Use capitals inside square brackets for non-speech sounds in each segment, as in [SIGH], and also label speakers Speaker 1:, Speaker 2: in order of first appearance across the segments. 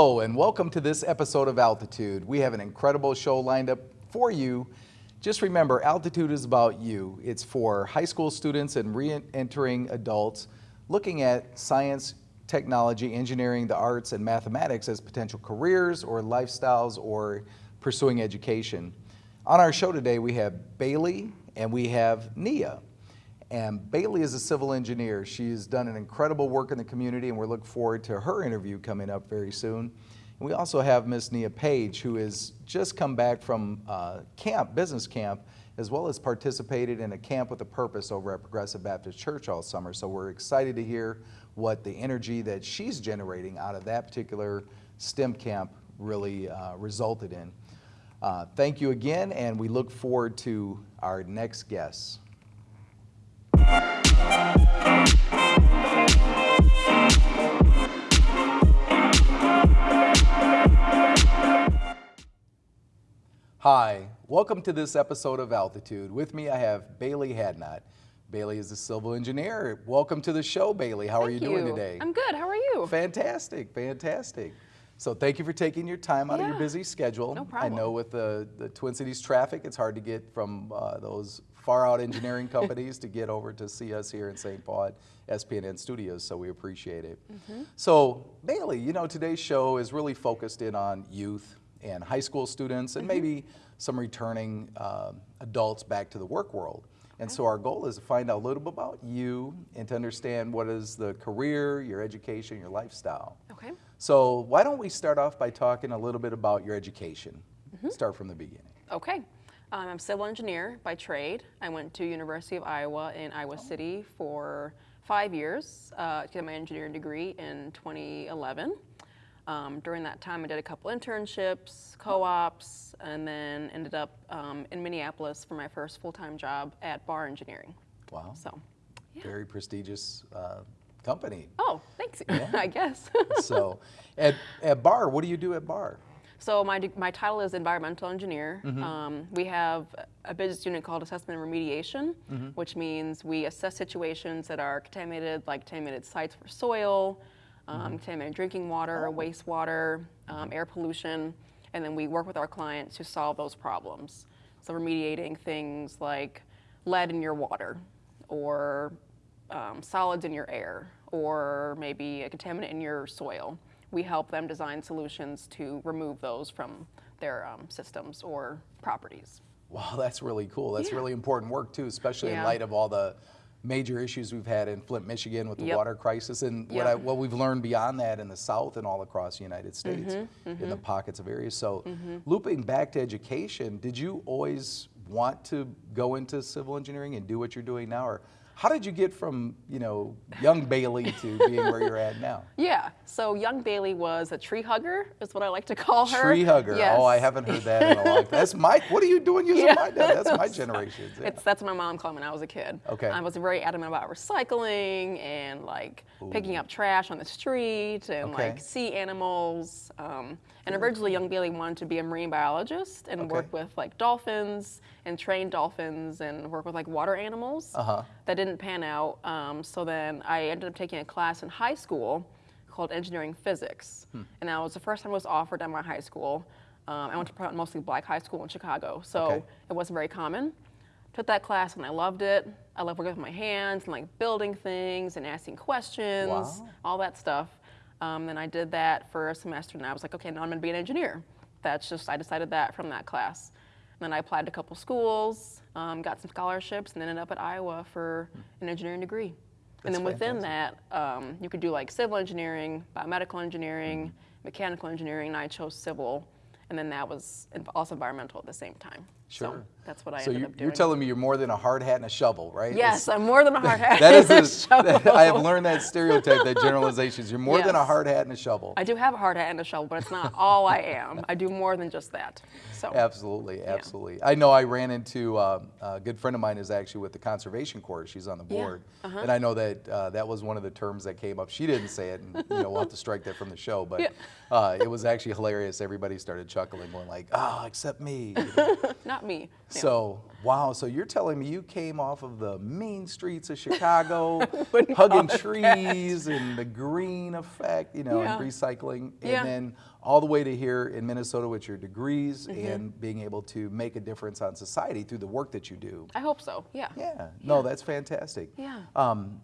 Speaker 1: Hello and welcome to this episode of Altitude. We have an incredible show lined up for you. Just remember, Altitude is about you. It's for high school students and re-entering adults looking at science, technology, engineering, the arts, and mathematics as potential careers or lifestyles or pursuing education. On our show today, we have Bailey and we have Nia. And Bailey is a civil engineer. She's done an incredible work in the community and we look forward to her interview coming up very soon. And we also have Miss Nia Page who has just come back from uh, camp, business camp, as well as participated in a camp with a purpose over at Progressive Baptist Church all summer. So we're excited to hear what the energy that she's generating out of that particular STEM camp really uh, resulted in. Uh, thank you again, and we look forward to our next guests. Hi, welcome to this episode of Altitude. With me I have Bailey Hadnot. Bailey is a civil engineer. Welcome to the show, Bailey. How
Speaker 2: Thank
Speaker 1: are you,
Speaker 2: you,
Speaker 1: doing today?
Speaker 2: I'm good. How are you?
Speaker 1: Fantastic, fantastic. So thank you for taking your time out yeah. of your busy schedule.
Speaker 2: No problem.
Speaker 1: I know with the, the Twin Cities traffic, it's hard to get from uh, those far out engineering [LAUGHS] companies to get over to see us here in St. Paul at SPNN Studios, so we appreciate it. Mm -hmm. So Bailey, you know, today's show is really focused in on youth and high school students and mm -hmm. maybe some returning uh, adults back to the work world. And so our goal is to find out a little bit about you and to understand what is the career, your education, your lifestyle.
Speaker 2: Okay.
Speaker 1: So why don't we start off by talking a little bit about your education? Mm -hmm. Start from the beginning.
Speaker 2: Okay. Um, I'm a civil engineer by trade. I went to University of Iowa in Iowa oh. City for five years uh, to get my engineering degree in 2011. Um, during that time, I did a couple internships, co-ops, and then ended up um, in Minneapolis for my first full-time job at Barr Engineering.
Speaker 1: Wow. So, yeah. Very prestigious uh, company.
Speaker 2: Oh, thanks, yeah. [LAUGHS] I guess.
Speaker 1: so, at, at Barr, what do you do at Barr?
Speaker 2: So my, my title is environmental engineer. Mm -hmm. um, we have a business unit called assessment and remediation, mm -hmm. which means we assess situations that are contaminated, like contaminated sites for soil, um, mm -hmm. contaminated drinking water, oh. wastewater, um, air pollution, and then we work with our clients to solve those problems. So remediating things like lead in your water, or um, solids in your air, or maybe a contaminant in your soil. We help them design solutions to remove those from their um, systems or properties.
Speaker 1: Wow, that's really cool. That's yeah. really important work too, especially yeah. in light of all the major issues we've had in Flint, Michigan with the yep. water crisis and yep. what, I, what we've learned beyond that in the South and all across the United States mm -hmm, mm -hmm. in the mm-hmm. pockets of areas. So mm -hmm. looping back to education, did you always want to go into civil engineering and do what you're doing now? Or how did you get from, you know, young Bailey to being where you're at now? [LAUGHS]
Speaker 2: Yeah, so young Bailey was a tree hugger, is what I like to call her.
Speaker 1: Tree hugger. Yes. Oh, I haven't heard that in a long time. That's my, what are you doing using yeah. my dad? That's my [LAUGHS] generation.
Speaker 2: Yeah. It's, that's what my mom called me when I was a kid.
Speaker 1: Okay. I
Speaker 2: was very adamant about recycling and like Ooh. picking up trash on the street and okay. like sea animals. Um, and originally, young Bailey wanted to be a marine biologist and okay. work with like dolphins and train dolphins and work with like water animals. Uh -huh. That didn't pan out. Um, so then I ended up taking a class in high school called engineering physics, hmm. and that was the first time it was offered at my high school. Um, I went to mostly black high school in Chicago, so okay. it wasn't very common. Took that class and I loved it. I love working with my hands and like building things and asking questions, wow. all that stuff. Um, then I did that for a semester and I was like, okay, now I'm gonna be an engineer. That's just, I decided that from that class. And then I applied to a couple schools, um, got some scholarships, and then ended up at Iowa for an engineering degree. That's and then within fantastic. that, um, you could do like civil engineering, biomedical engineering, mm -hmm. mechanical engineering, and I chose civil. And then that was also environmental at the same time.
Speaker 1: Sure.
Speaker 2: So that's what I
Speaker 1: so
Speaker 2: ended
Speaker 1: you're,
Speaker 2: up doing.
Speaker 1: you're telling me you're more than a hard hat and a shovel, right?
Speaker 2: Yes, I'm more than a hard [LAUGHS] hat
Speaker 1: that is a, shovel. I have learned that stereotype, that generalizations. You're more yes. than a hard hat and a shovel.
Speaker 2: I do have a hard hat and a shovel, but it's not all I am. I do more than just that. So
Speaker 1: Absolutely, absolutely. Yeah. I know I ran into, uh, a good friend of mine is actually with the Conservation Corps. She's on the board. Yeah. Uh -huh. And I know that uh, that was one of the terms that came up. She didn't say it, and you know, we'll have to strike that from the show, but yeah. uh, it was actually hilarious. Everybody started chuckling going like, "Ah, oh, except me." [LAUGHS]
Speaker 2: Not me.
Speaker 1: Yeah. So wow, so you're telling me you came off of the mean streets of Chicago, [LAUGHS] hugging trees and the green effect, you know, yeah. and recycling, and yeah. then all the way to here in Minnesota with your degrees mm -hmm. and being able to make a difference on society through the work that you do.
Speaker 2: I hope so. Yeah.
Speaker 1: Yeah. No, that's fantastic.
Speaker 2: Yeah.
Speaker 1: Um,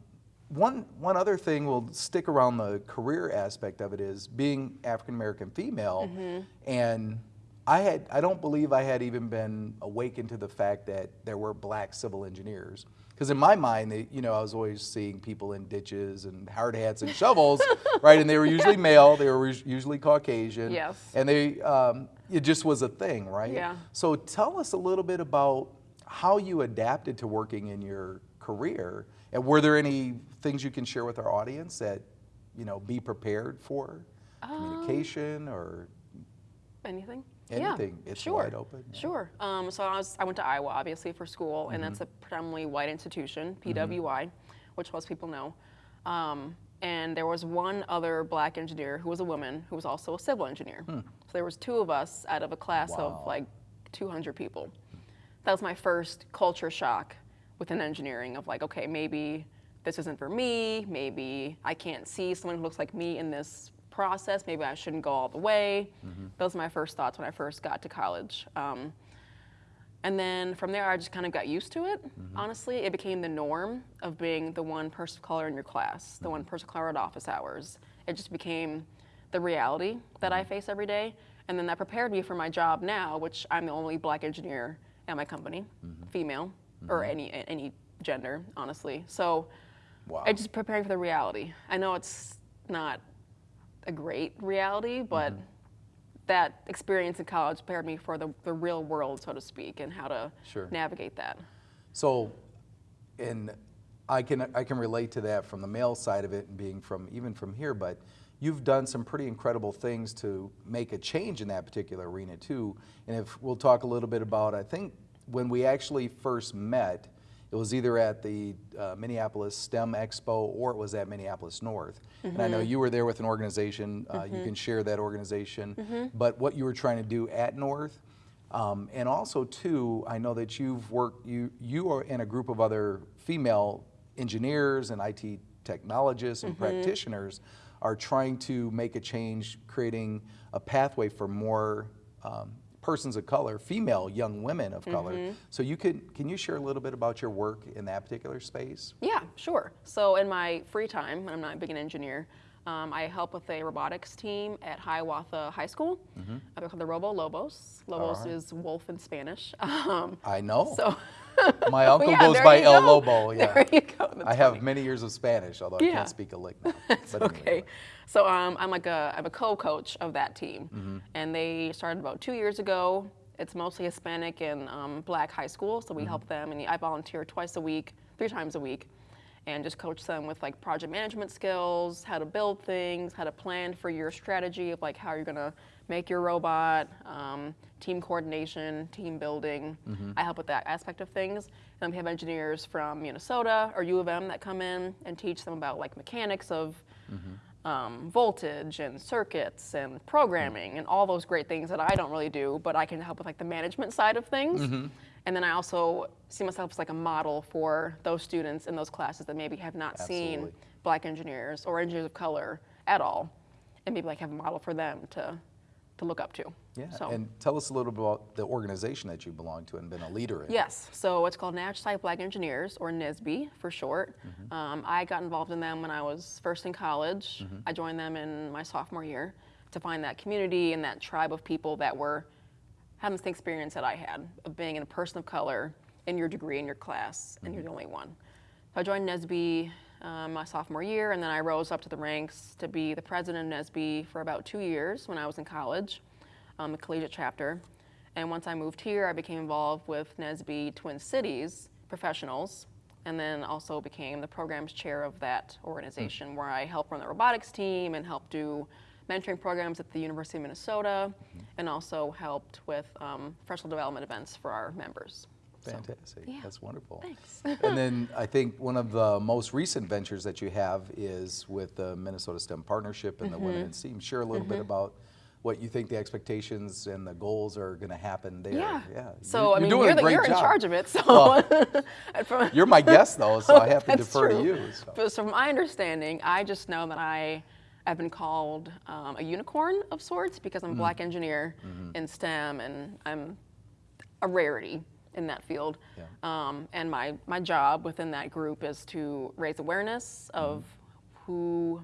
Speaker 1: one, one other thing we'll stick around the career aspect of it is being African American female mm -hmm. and I had I don't believe I had even been awakened to the fact that there were black civil engineers. Because in my mind they, you know I was always seeing people in ditches and hard hats and shovels [LAUGHS] right? And they were usually male they were usually Caucasian.
Speaker 2: Yes.
Speaker 1: And they um, it just was a thing right?
Speaker 2: Yeah.
Speaker 1: So tell us a little bit about how you adapted to working in your career and were there any things you can share with our audience that, you know, be prepared for? Um, Communication or
Speaker 2: anything?
Speaker 1: Anything.
Speaker 2: Yeah,
Speaker 1: it's
Speaker 2: sure.
Speaker 1: wide open.
Speaker 2: Yeah. Sure. Um, so I was I went to Iowa obviously for school, mm -hmm. and that's mm-hmm. a predominantly white institution, PWI, mm -hmm. which most people know. Um, and there was one other black engineer who was a woman who was also a civil engineer. Hmm. So there was two of us out of a class wow. of like 200 people. That was my first culture shock within engineering of like, okay, maybe this isn't for me, maybe I can't see someone who looks like me in this process, maybe I shouldn't go all the way. Mm -hmm. Those were my first thoughts when I first got to college. Um, and then from there, I just kind of got used to it. Mm -hmm. Honestly, it became the norm of being the one person of color in your class, the mm -hmm. one person of color at office hours. It just became the reality that I mm-hmm. face every day. And then that prepared me for my job now, which I'm the only black engineer at my company, mm-hmm. female or any any gender, honestly. So wow. I just preparing for the reality. I know it's not a great reality, but mm -hmm. that experience in college prepared me for the, the real world, so to speak, and how to
Speaker 1: sure.
Speaker 2: navigate that.
Speaker 1: So, and I can I can relate to that from the male side of it, and being from even from here, but you've done some pretty incredible things to make a change in that particular arena too. And if we'll talk a little bit about, I think when we actually first met, it was either at the uh, Minneapolis STEM Expo or it was at Minneapolis North. Mm -hmm. And I know mm-hmm. you were there with an organization, uh, mm -hmm. you mm-hmm. can share that organization, mm -hmm. but what you were trying to do at North. Um, and also too, I know that you've worked, you, you are in a group of other female engineers and IT technologists and mm-hmm. practitioners are trying to make a change, creating a pathway for more um, persons of color, female young women of color. Mm -hmm. So you can can you share a little bit about your work in that particular space?
Speaker 2: Yeah, sure. So in my free time, I'm not being an engineer, um, I help with a robotics team at Hiawatha High School. Mm -hmm. They're called the Robo Lobos. Lobos right. is wolf in Spanish. [LAUGHS] Um,
Speaker 1: I know.
Speaker 2: So [LAUGHS]
Speaker 1: My uncle yeah, goes by El
Speaker 2: go.
Speaker 1: Lobo. [LAUGHS] Yeah.
Speaker 2: There you go.
Speaker 1: That's I have funny. many years of Spanish, although yeah. I can't speak a lick now. [LAUGHS]
Speaker 2: That's okay. Anyway. So um, I'm like a I'm a co-coach of that team, mm -hmm. and they started about two years ago. It's mostly Hispanic and um, Black high school, so we mm -hmm. help them, and I volunteer twice a week, three times a week, and just coach them with like project management skills, how to build things, how to plan for your strategy of like how you're gonna make your robot, um, team coordination, team building. Mm -hmm. I help with that aspect of things. And we have engineers from Minnesota or U of M that come in and teach them about like mechanics of mm -hmm um, voltage and circuits and programming and all those great things that I don't really do, but I can help with like the management side of things. Mm -hmm. And then I also see myself as like a model for those students in those classes that maybe have not Absolutely. seen black engineers or engineers of color at all, and maybe like have a model for them to to look up to.
Speaker 1: Yeah, so. and tell us a little bit about the organization that you belong to and been a leader in.
Speaker 2: Yes, so it's called Nash Site Black Engineers, or NSBE for short. Mm -hmm. um, I got involved in them when I was first in college. Mm -hmm. I joined them in my sophomore year to find that community and that tribe of people that were having the same experience that I had of being a person of color in your degree in your class, and mm -hmm. you're the only one. So I joined NSBE um, my sophomore year, and then I rose up to the ranks to be the president of NSBE for about two years when I was in college, um, the collegiate chapter. And once I moved here, I became involved with NSBE Twin Cities professionals, and then also became the programs chair of that organization, mm. where I help run the robotics team and help do mentoring programs at the University of Minnesota, mm -hmm. and also helped with um, professional development events for our members.
Speaker 1: Fantastic.
Speaker 2: So, yeah.
Speaker 1: That's wonderful.
Speaker 2: Thanks.
Speaker 1: and then [LAUGHS] I think one of the most recent ventures that you have is with the Minnesota STEM Partnership and mm -hmm. the Women mm-hmm. in STEAM. Share a little mm -hmm. bit mm-hmm. about what you think the expectations and the goals are going to happen there.
Speaker 2: Yeah.
Speaker 1: yeah.
Speaker 2: So
Speaker 1: You're-
Speaker 2: I mean,
Speaker 1: you're
Speaker 2: the, you're in charge of it. So
Speaker 1: Well, [LAUGHS]
Speaker 2: from-
Speaker 1: You're my guest though, so I have to defer to
Speaker 2: true.
Speaker 1: you. so.
Speaker 2: But so from my understanding, I just know that I have been called um, a unicorn of sorts because
Speaker 1: Mm-hmm.
Speaker 2: I'm a black engineer in STEM and I'm a rarity in that field.
Speaker 1: Yeah.
Speaker 2: Um, and my, my job within that group is to raise awareness of
Speaker 1: Mm-hmm.
Speaker 2: who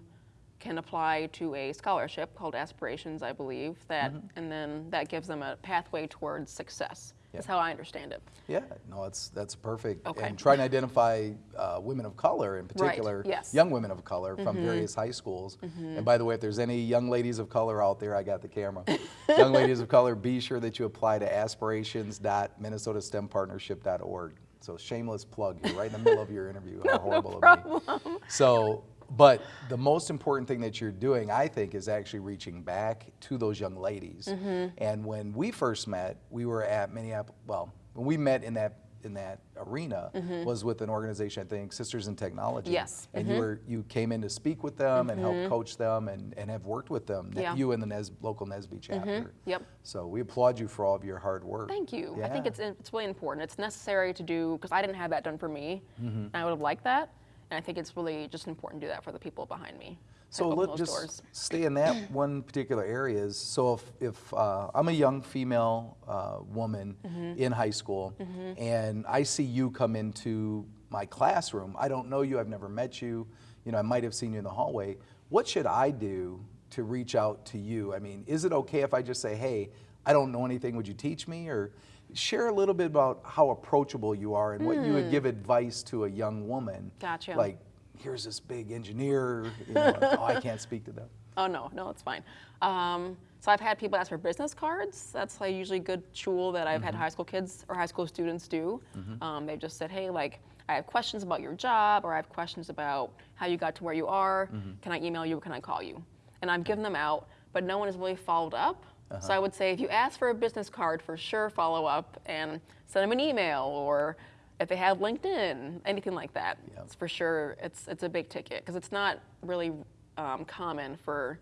Speaker 2: can apply to a scholarship called Aspirations, I believe, that
Speaker 1: Mm-hmm.
Speaker 2: and then that gives them a pathway towards success. Is how I understand it.
Speaker 1: Yeah, no, that's that's perfect.
Speaker 2: Okay.
Speaker 1: And try to identify uh, women of color in particular,
Speaker 2: yes. Mm-hmm.
Speaker 1: young women of color from various high schools. And by the way, if there's any young ladies of color out there, I got the camera. [LAUGHS] young ladies of color, be sure that you apply to aspirations.minnesotastempartnership.org. So shameless plug here, right in the middle of your interview. How [LAUGHS] horrible of me. So, but the most important thing that you're doing, I think, is actually reaching back to those young ladies.
Speaker 2: Mm-hmm.
Speaker 1: And when we first met, we were at Minneapolis. Well, when we met in that in that arena was with an organization, I think, Sisters in Technology.
Speaker 2: Mm-hmm. Yes.
Speaker 1: And you were you came in to speak with them and help coach them and, and have worked with them.
Speaker 2: Yeah.
Speaker 1: You and the Nes, local NSBE chapter.
Speaker 2: Yep.
Speaker 1: So we applaud you for all of your hard work.
Speaker 2: Thank you. I think it's it's really important. It's necessary to do because I didn't have that done for me.
Speaker 1: Mm-hmm.
Speaker 2: And I would have liked that. And I think it's really just important to do that for the people behind me.
Speaker 1: So let
Speaker 2: those
Speaker 1: just
Speaker 2: doors.
Speaker 1: stay in that [COUGHS] one particular area. Is so if if uh, I'm a young female uh, woman
Speaker 2: Mm-hmm.
Speaker 1: in high school and I see you come into my classroom, I don't know you, I've never met you, you know, I might have seen you in the hallway. What should I do to reach out to you? I mean, is it okay if I just say, hey, I don't know anything, would you teach me? Or share a little bit about how approachable you are and what you would give advice to a young woman.
Speaker 2: Hmm. Gotcha.
Speaker 1: Like, here's this big engineer, you know, oh, I can't [LAUGHS] speak to them.
Speaker 2: Oh no, no, it's fine. Um, so I've had people ask for business cards. That's like usually a good tool that I've
Speaker 1: Mm-hmm.
Speaker 2: had high school kids or high school students do. Um, they've just said, hey, like I have questions about your job, or I have questions about how you got to where you are.
Speaker 1: Mm-hmm.
Speaker 2: Can I email you? Or can I call you? And I've given them out, but no one has really followed up.
Speaker 1: Uh-huh.
Speaker 2: So I would say if you ask for a business card, for sure follow up and send them an email or if they have LinkedIn, anything like that.
Speaker 1: Yep.
Speaker 2: It's for sure it's it's a big ticket because it's not really um, common for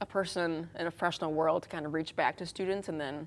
Speaker 2: a person in a professional world to kind of reach back to students and then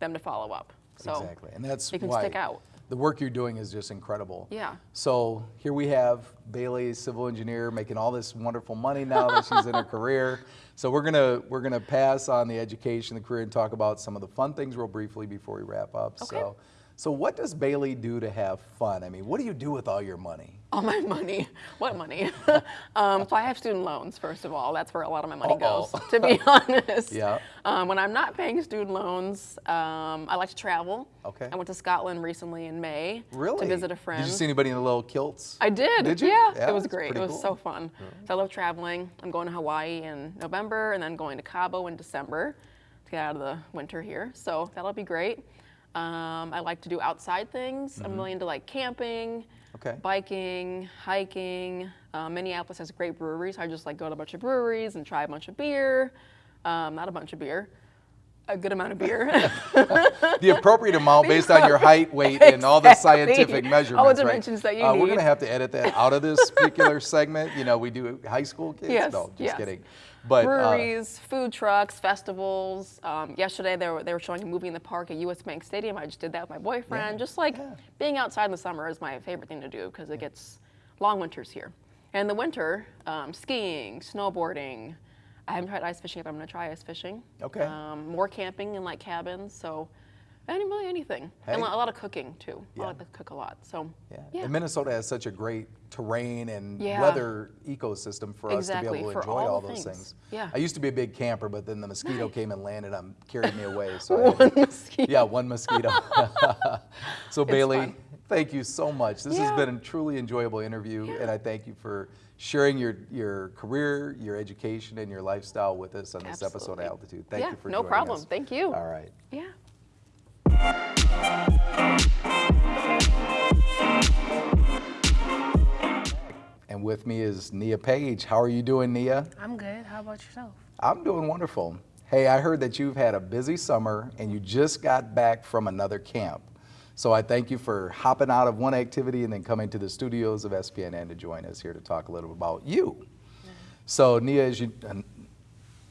Speaker 2: them to follow up. So
Speaker 1: exactly, and that's
Speaker 2: you can
Speaker 1: why
Speaker 2: stick out.
Speaker 1: The work you're doing is just incredible.
Speaker 2: Yeah.
Speaker 1: So here we have Bailey, civil engineer, making all this wonderful money now that she's in her career. So we're gonna we're gonna pass on the education, the career, and talk about some of the fun things real briefly before we wrap up.
Speaker 2: Okay.
Speaker 1: So, so what does Bailey do to have fun? I mean, what do you do with all your money?
Speaker 2: All my money. What money? [LAUGHS] um, so I have student loans, first of all. That's where a lot of my money
Speaker 1: Uh-oh.
Speaker 2: goes, to be [LAUGHS] honest.
Speaker 1: Yeah.
Speaker 2: Um, when I'm not paying student loans, um, I like to travel.
Speaker 1: Okay.
Speaker 2: I went to Scotland recently in May
Speaker 1: Really?
Speaker 2: to visit a friend.
Speaker 1: Did you see anybody in the little kilts?
Speaker 2: I did.
Speaker 1: Did you?
Speaker 2: Yeah,
Speaker 1: Yeah,
Speaker 2: it was great. It was
Speaker 1: cool.
Speaker 2: so fun. So I love traveling. I'm going to Hawaii in November and then going to Cabo in December to get out of the winter here. So that'll be great. Um, I like to do outside things. I'm really into like camping,
Speaker 1: Mm-hmm. Okay.
Speaker 2: biking, hiking. Uh, Minneapolis has great breweries. I just like go to a bunch of breweries and try a bunch of beer. Um, not a bunch of beer, a good amount of beer. [LAUGHS]
Speaker 1: the appropriate amount based on your height, weight, and all the scientific measurements.
Speaker 2: All the
Speaker 1: right?
Speaker 2: dimensions that you
Speaker 1: uh, We're going to have to edit that out of this particular [LAUGHS] segment. You know, we do high school kids.
Speaker 2: Yes,
Speaker 1: no, just
Speaker 2: yes.
Speaker 1: kidding. But uh,
Speaker 2: breweries, food trucks, festivals. Um, yesterday they were, they were showing a movie in the park at US Bank Stadium. I just did that with my boyfriend.
Speaker 1: Yeah,
Speaker 2: Just like
Speaker 1: yeah.
Speaker 2: being outside in the summer is my favorite thing to do because it gets long winters here. And in the winter, um, skiing, snowboarding. I haven't tried ice fishing, but I'm going to try ice fishing.
Speaker 1: Okay.
Speaker 2: Um, more camping in like cabins. So, any, really anything. And a lot of cooking too.
Speaker 1: Yeah.
Speaker 2: I like to cook a lot. So,
Speaker 1: yeah.
Speaker 2: yeah.
Speaker 1: And Minnesota has such a great terrain and
Speaker 2: Yeah.
Speaker 1: weather ecosystem for us to be able to
Speaker 2: for
Speaker 1: enjoy
Speaker 2: all
Speaker 1: all, those
Speaker 2: things.
Speaker 1: things.
Speaker 2: Yeah.
Speaker 1: I used to be a big camper, but then the mosquito came and landed on, carried me away. So [LAUGHS]
Speaker 2: One mosquito.
Speaker 1: Yeah, one mosquito. [LAUGHS] [LAUGHS] so Bailey,
Speaker 2: fun.
Speaker 1: thank you so much. This has been a truly enjoyable interview, and I thank you for sharing your your career, your education, and your lifestyle with us on this episode of Altitude. Thank you for
Speaker 2: no problem.
Speaker 1: us.
Speaker 2: Thank you.
Speaker 1: All right.
Speaker 2: Yeah.
Speaker 1: And with me is Nia Page. How are you doing, Nia?
Speaker 3: I'm good. How about yourself?
Speaker 1: I'm doing wonderful. Hey, I heard that you've had a busy summer and you just got back from another camp. So I thank you for hopping out of one activity and then coming to the studios of SPNN to join us here to talk a little about you. So Nia, as you, uh,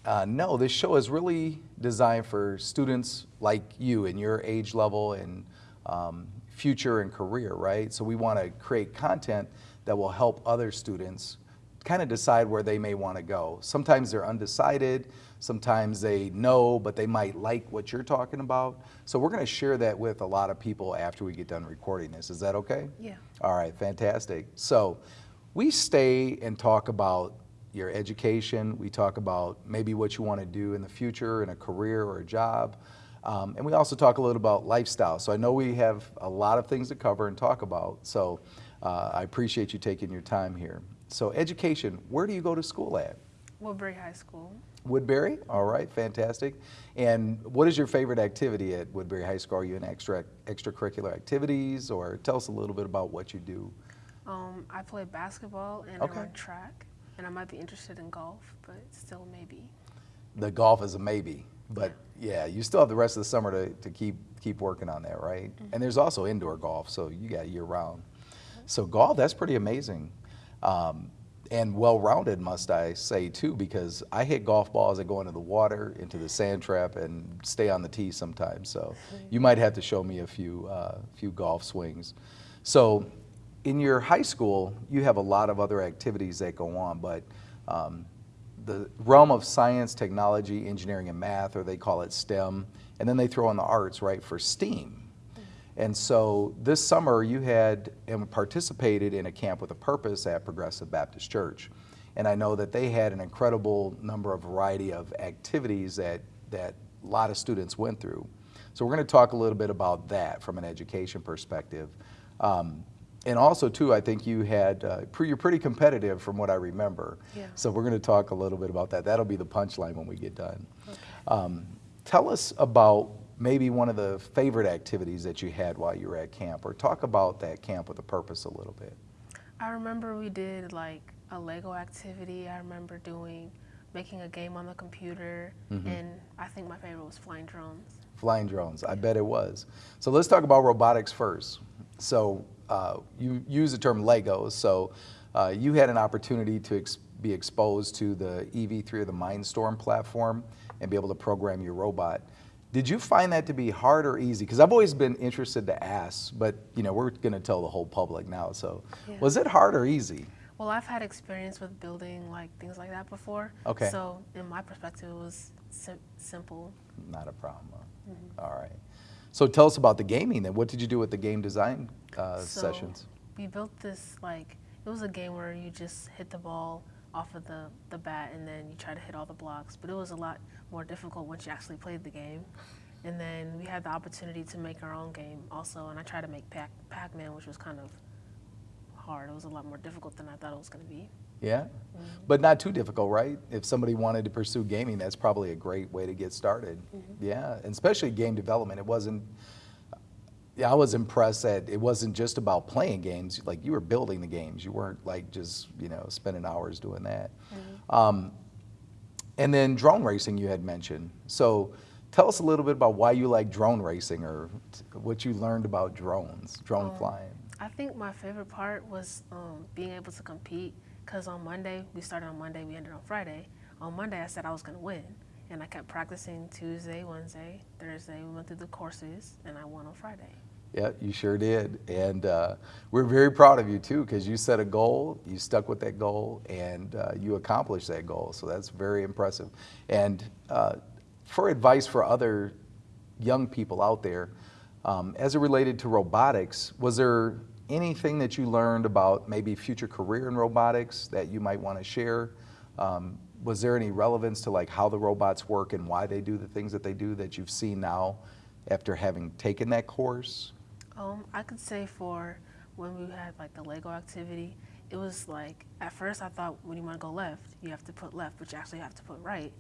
Speaker 1: uh, no, this show is really designed for students like you in your age level and um, future and career, right? So we want to create content that will help other students kind of decide where they may want to go. Sometimes they're undecided, sometimes they know, but they might like what you're talking about. So we're going to share that with a lot of people after we get done recording this. Is that okay?
Speaker 3: Yeah.
Speaker 1: All right, fantastic. So we stay and talk about your education. We talk about maybe what you want to do in the future in a career or a job. Um, and we also talk a little about lifestyle. So I know we have a lot of things to cover and talk about. So uh, I appreciate you taking your time here. So education, where do you go to school at?
Speaker 3: Woodbury High School.
Speaker 1: Woodbury, all right, fantastic. And what is your favorite activity at Woodbury High School? Are you in extra extracurricular activities, or tell us a little bit about what you do?
Speaker 3: Um, I play basketball and
Speaker 1: Okay.
Speaker 3: I run track, and I might be interested in golf, but still maybe.
Speaker 1: The golf is a maybe, but yeah, you still have the rest of the summer to, to keep keep working on that, right? And there's also indoor golf, so you got year round. So golf, that's pretty amazing. Um, and well-rounded, must I say too, because I hit golf balls that go into the water, into the sand trap, and stay on the tee sometimes. So you might have to show me a few uh, few golf swings. So in your high school, you have a lot of other activities that go on, but um, the realm of science, technology, engineering, and math, or they call it STEM, and then they throw in the arts, right, for STEAM. And so this summer you had and participated in a camp with a purpose at Progressive Baptist Church. And I know that they had an incredible number of variety of activities that, that a lot of students went through. So we're going to talk a little bit about that from an education perspective. Um, and also too, I think you had, uh, pre- you're pretty competitive from what I remember.
Speaker 3: Yeah.
Speaker 1: So we're going to talk a little bit about that. That'll be the punchline when we get done. Um, tell us about maybe one of the favorite activities that you had while you were at camp, or talk about that camp with a purpose a little bit.
Speaker 3: I remember we did like a Lego activity. I remember doing making a game on the computer,
Speaker 1: Mm-hmm.
Speaker 3: and I think my favorite was flying drones.
Speaker 1: Flying drones, I bet it was. So let's talk about robotics first. So uh, you use the term Legos. So uh, you had an opportunity to ex- be exposed to the EV3 or the Mindstorm platform and be able to program your robot. Did you find that to be hard or easy? Because I've always been interested to ask, but you know we're going to tell the whole public now. So
Speaker 3: Yeah.
Speaker 1: was it hard or easy?
Speaker 3: Well, I've had experience with building like things like that before.
Speaker 1: Okay.
Speaker 3: So in my perspective, it was sim- simple.
Speaker 1: Not a problem. All right. So tell us about the gaming then. What did you do with the game design uh,
Speaker 3: So
Speaker 1: sessions?
Speaker 3: We built this like it was a game where you just hit the ball off of the, the bat and then you try to hit all the blocks. But it was a lot more difficult once you actually played the game. And then we had the opportunity to make our own game also, and I tried to make Pac Pac Man, which was kind of hard. It was a lot more difficult than I thought it was going to be.
Speaker 1: Yeah, but not too difficult, right? If somebody wanted to pursue gaming, that's probably a great way to get started. Yeah, and especially game development. It wasn't. Yeah, I was impressed that it wasn't just about playing games. Like you were building the games. You weren't like just you know spending hours doing that. Um, and then drone racing you had mentioned. So tell us a little bit about why you like drone racing or t- what you learned about drones, drone
Speaker 3: Um,
Speaker 1: flying.
Speaker 3: I think my favorite part was um, being able to compete because on Monday, we started on Monday, we ended on Friday. On Monday, I said I was going to win. And I kept practicing Tuesday, Wednesday, Thursday. We went through the courses, and I won on Friday.
Speaker 1: Yeah, you sure did. And uh, we're very proud of you too because you set a goal, you stuck with that goal, and uh, you accomplished that goal. So that's very impressive. And uh, for advice for other young people out there, um, as it related to robotics, was there anything that you learned about maybe future career in robotics that you might want to share? Um, was there any relevance to like how the robots work and why they do the things that they do that you've seen now after having taken that course?
Speaker 3: Um, I could say for when we had like the Lego activity, it was like at first I thought when you want to go left, you have to put left, but you actually have to put right.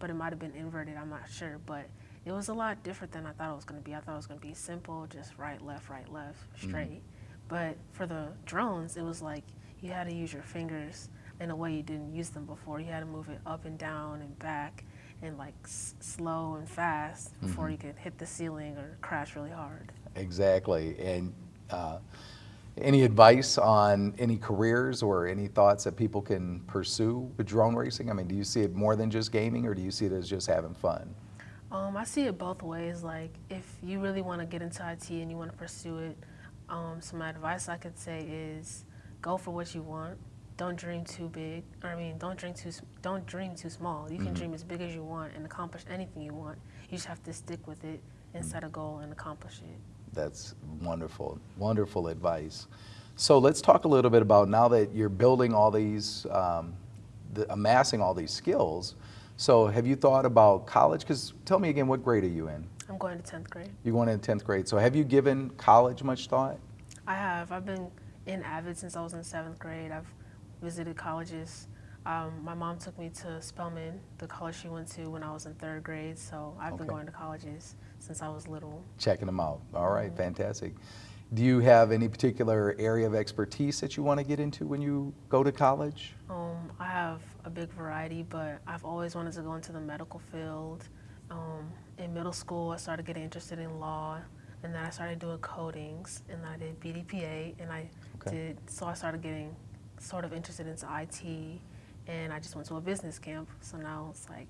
Speaker 3: But it might have been inverted. I'm not sure, but it was a lot different than I thought it was going to be. I thought it was going to be simple, just right, left, right, left, straight. But for the drones, it was like you had to use your fingers in a way you didn't use them before. You had to move it up and down and back and like s- slow and fast before you could hit the ceiling or crash really hard.
Speaker 1: Exactly, and uh, Any advice on any careers or any thoughts that people can pursue with drone racing? I mean, do you see it more than just gaming or do you see it as just having fun?
Speaker 3: Um, I see it both ways. Like, if you really want to get into IT and you want to pursue it, um, my advice I could say is go for what you want. Don't dream too big. Or, I mean, don't dream too. Don't dream too small. You can mm -hmm. dream as big as you want and accomplish anything you want. You just have to stick with it and set a goal and accomplish it.
Speaker 1: That's wonderful, wonderful advice. So let's talk a little bit about now that you're building all these, um, the, amassing all these skills. So have you thought about college? Because tell me again, what grade are you in?
Speaker 3: I'm going to 10th grade.
Speaker 1: You're going into 10th grade. So have you given college much thought?
Speaker 3: I have. I've been in AVID since I was in seventh grade. I've visited colleges um, my mom took me to Spelman, the college she went to when I was in third grade. So I've okay. been going to colleges since I was little.
Speaker 1: Checking them out. All right, mm -hmm. fantastic. Do you have any particular area of expertise that you want to get into when you go to college?
Speaker 3: Um, I have a big variety, but I've always wanted to go into the medical field. Um, in middle school, I started getting interested in law, and then I started doing codings, and I did BDPA, and I okay. did, so I started getting sort of interested into IT, and I just went to a business camp. So now it's like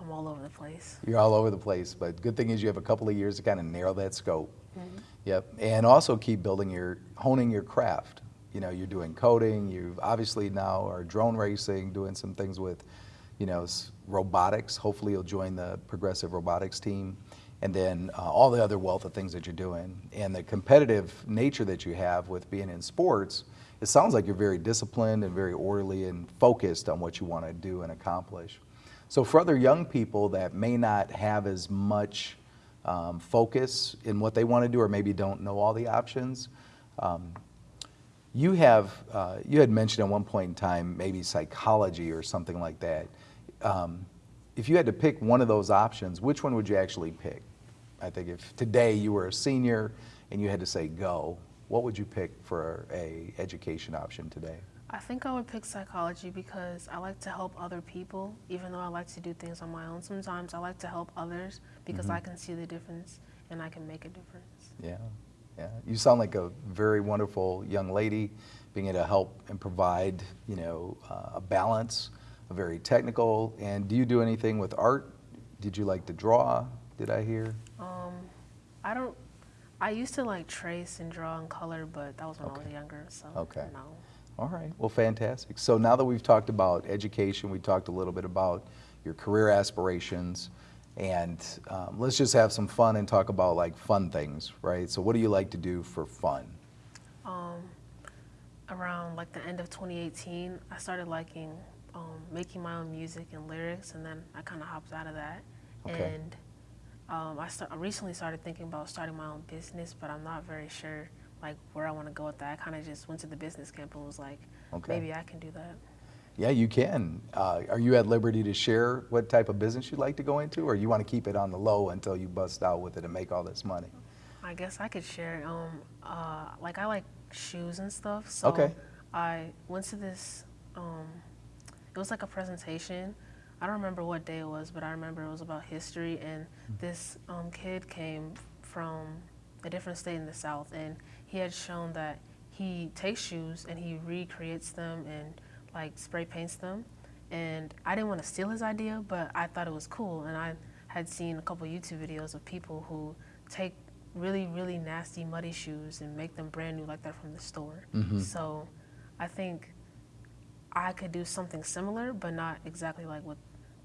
Speaker 3: I'm all over the place.
Speaker 1: You're all over the place, but good thing is you have a couple of years to kind of narrow that scope. Mm -hmm. Yep, and also keep building your, honing your craft. You know, you're doing coding, You've obviously now are drone racing, doing some things with, you know, robotics. Hopefully you'll join the progressive robotics team. And then uh, all the other wealth of things that you're doing. And the competitive nature that you have with being in sports, it sounds like you're very disciplined and very orderly and focused on what you want to do and accomplish. So for other young people that may not have as much um, focus in what they want to do or maybe don't know all the options, um, you have, uh, you had mentioned at one point in time maybe psychology or something like that. Um, if you had to pick one of those options, which one would you actually pick? I think if today you were a senior and you had to say go, what would you pick for a education option today?
Speaker 3: I think I would pick psychology because I like to help other people, even though I like to do things on my own. Sometimes I like to help others because mm -hmm. I can see the difference and I can make a difference.
Speaker 1: Yeah, yeah. You sound like a very wonderful young lady, being able to help and provide, you know, uh, a balance, very technical. And do you do anything with art? Did you like to draw? Did I hear?
Speaker 3: Um, I don't I used to like trace and draw and color, but that was when okay. I was younger, so okay. no.
Speaker 1: All right, well, fantastic. So now that we've talked about education, we talked a little bit about your career aspirations, and um, let's just have some fun and talk about like fun things, right? So what do you like to do for fun?
Speaker 3: Um, around like the end of 2018, I started liking um, making my own music and lyrics, and then I kind of hopped out of that. Okay. And um, I, start, I recently started thinking about starting my own business, but I'm not very sure like where I want to go with that. I kind of just went to the business camp and was like, okay. maybe I can do that.
Speaker 1: Yeah, you can. Uh, are you at liberty to share what type of business you'd like to go into, or you want to keep it on the low until you bust out with it and make all this money?
Speaker 3: I guess I could share. Um, uh, like I like shoes and stuff, so okay. I went to this. Um, it was like a presentation I don't remember what day it was, but I remember it was about history. And this um, kid came from a different state in the South, and he had shown that he takes shoes and he recreates them and like spray paints them. And I didn't want to steal his idea, but I thought it was cool. And I had seen a couple YouTube videos of people who take really, really nasty, muddy shoes and make them brand new like that from the store. Mm -hmm. So I think I could do something similar, but not exactly like what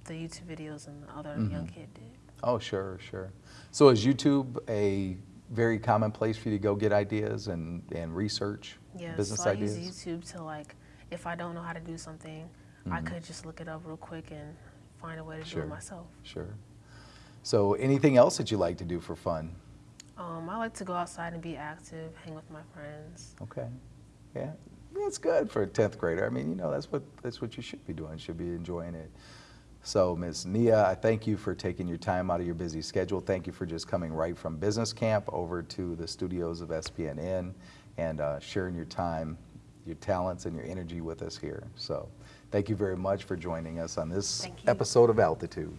Speaker 3: the YouTube videos and the other mm -hmm. young kid did.
Speaker 1: Oh, sure, sure. So is YouTube a very common place for you to go get ideas and, and research
Speaker 3: yeah,
Speaker 1: business
Speaker 3: so
Speaker 1: ideas?
Speaker 3: I use YouTube to like, if I don't know how to do something, mm -hmm. I mm-hmm. could just look it up real quick and find a way to sure, do it myself.
Speaker 1: Sure. So anything else that you like to do for fun?
Speaker 3: Um, I like to go outside and be active, hang with my friends.
Speaker 1: Okay. Yeah, that's good for a 10th grader. I mean, you know, that's what, that's what you should be doing, should be enjoying it. So Ms. Nia, I thank you for taking your time out of your busy schedule. Thank you for just coming right from business camp over to the studios of SPNN and uh, sharing your time, your talents, and your energy with us here. So thank you very much for joining us on this episode of Altitude.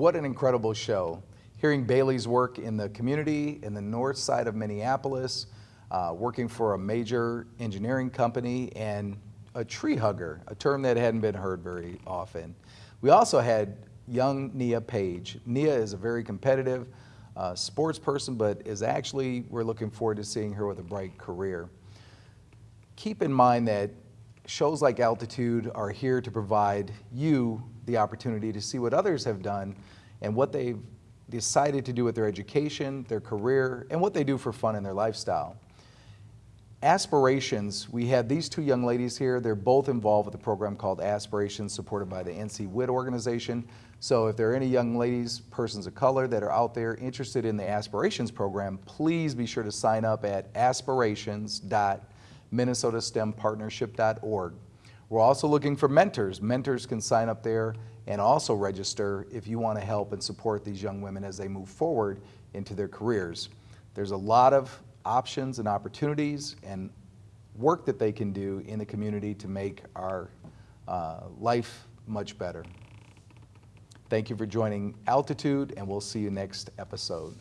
Speaker 1: What an incredible show. Hearing Bailey's work in the community in the north side of Minneapolis, uh, working for a major engineering company and a tree hugger, a term that hadn't been heard very often. We also had young Nia Page. Nia is a very competitive uh, sports person, but is actually, we're looking forward to seeing her with a bright career. Keep in mind that shows like Altitude are here to provide you the opportunity to see what others have done and what they've decided to do with their education, their career, and what they do for fun in their lifestyle. Aspirations, we have these two young ladies here. They're both involved with a program called Aspirations, supported by the NCWIT organization. So if there are any young ladies, persons of color that are out there interested in the Aspirations program, please be sure to sign up at aspirations.minnesotastempartnership.org. We're also looking for mentors. Mentors can sign up there and also register if you want to help and support these young women as they move forward into their careers. There's a lot of options and opportunities and work that they can do in the community to make our uh, life much better. Thank you for joining Altitude, and we'll see you next episode.